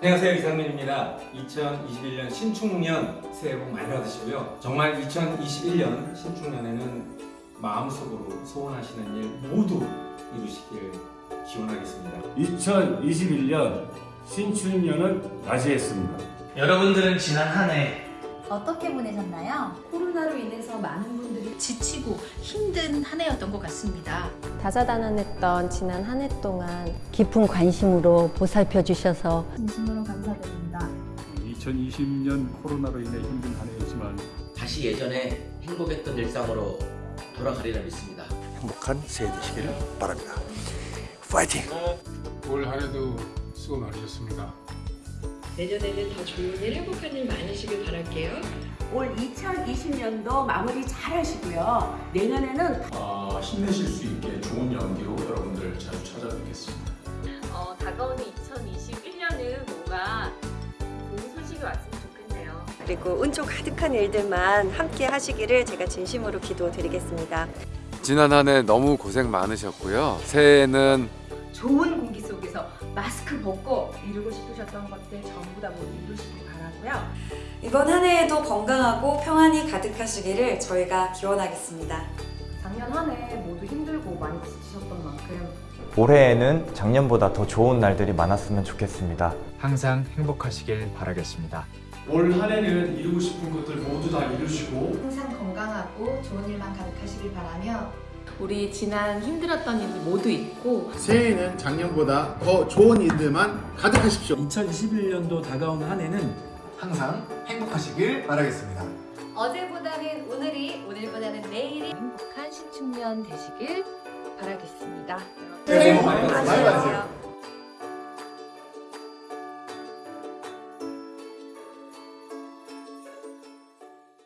안녕하세요 이상민입니다. 2021년 신축년 새해 복 많이 받으시고요. 정말 2021년 신축년에는 마음속으로 소원하시는 일 모두 이루시길 기원하겠습니다. 2021년 신춘년을 맞이했습니다. 여러분들은 지난 한 해 어떻게 보내셨나요? 코로나로 인해서 많은 분들이 지치고 힘든 한 해였던 것 같습니다. 다사다난했던 지난 한 해 동안 깊은 관심으로 보살펴 주셔서 진심으로 감사드립니다. 2020년 코로나로 인해 힘든 한 해였지만 다시 예전에 행복했던 일상으로 돌아가리라 믿습니다. 행복한 새해 되시기를 바랍니다. 파이팅! 올 한해도 수고 많으셨습니다. 내년에는 더 좋은 일, 행복한 일 많으시길 바랄게요. 올 2020년도 마무리 잘 하시고요. 내년에는 어, 힘내실 수 있게 좋은 연기로 여러분들 자주 찾아뵙겠습니다. 어, 다가오는 2021년은 뭔가 좋은 소식이 왔으면 좋겠네요. 그리고 은총 가득한 일들만 함께 하시기를 제가 진심으로 기도드리겠습니다. 지난 한 해 너무 고생 많으셨고요. 새해에는 좋은 공기 속에서 마스크 벗고 이루고 싶으셨던 것들 전부 다 모두 이루시길 바라고요. 이번 한 해에도 건강하고 평안이 가득하시기를 저희가 기원하겠습니다. 작년 한 해 모두 힘들고 많이 지치셨던 만큼 올해에는 작년보다 더 좋은 날들이 많았으면 좋겠습니다. 항상 행복하시길 바라겠습니다. 올 한 해는 이루고 싶은 것들 모두 다 이루시고 항상 건강하고 좋은 일만 가득하시길 바라며 우리 지난 힘들었던 일이 모두 있고 새해에는 작년보다 더 좋은 일들만 가득하십시오. 2021년도 다가오는 한 해는 항상 행복하시길 바라겠습니다. 어제보다는 오늘이 오늘보다는 내일이 행복한 신축년 되시길 바라겠습니다. 새해 복 많이 받으세요.